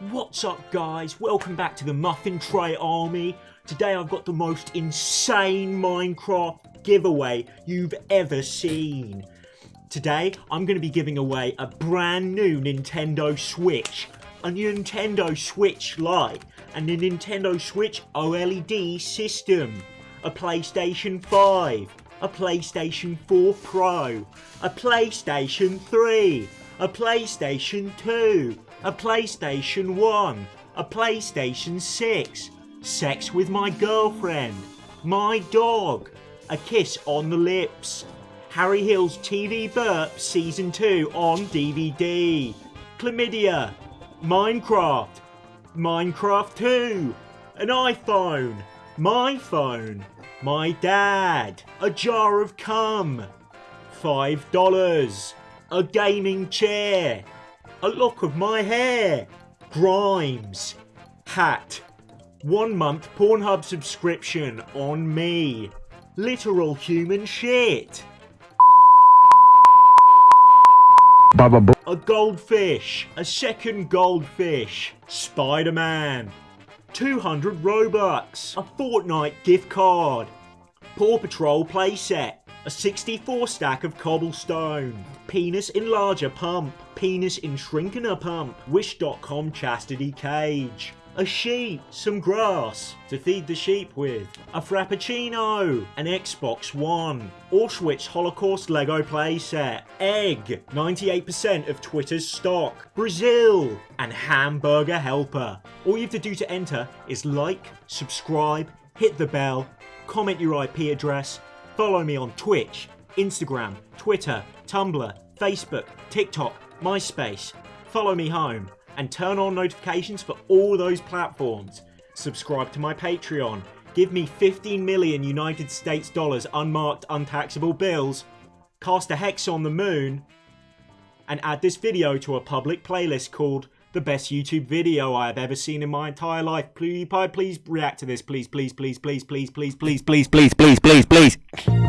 What's up guys? Welcome back to the Muffin Tray Army. Today I've got the most insane Minecraft giveaway you've ever seen. Today I'm going to be giving away a brand new Nintendo Switch, a Nintendo Switch Lite, and a Nintendo Switch OLED system, a PlayStation 5, a PlayStation 4 Pro, a PlayStation 3, a PlayStation 2, a PlayStation 1, a PlayStation 6, sex with my girlfriend, my dog, a kiss on the lips, Harry Hill's TV Burp Season 2 on DVD, Chlamydia, Minecraft, Minecraft 2, an iPhone, my phone, my dad, a jar of cum, $5, a gaming chair, a lock of my hair, Grimes, hat, one month Pornhub subscription on me, literal human shit. A goldfish, a second goldfish, Spider-Man, 200 Robux, a Fortnite gift card, Paw Patrol playset, a 64 stack of cobblestone, penis enlarger pump, penis in shrinkener pump, wish.com chastity cage, a sheep, some grass to feed the sheep with, a frappuccino, an Xbox One, Auschwitz Holocaust Lego playset, egg, 98% of Twitter's stock, Brazil, and hamburger helper. All you have to do to enter is like, subscribe, hit the bell, comment your IP address, follow me on Twitch, Instagram, Twitter, Tumblr, Facebook, TikTok, MySpace, follow me home, and turn on notifications for all those platforms. Subscribe to my Patreon, give me 15 million United States dollars unmarked untaxable bills, cast a hex on the moon, and add this video to a public playlist called the best YouTube video I have ever seen in my entire life. Please, please react to this. Please, please, please, please, please, please, please, please, please, please, please, please.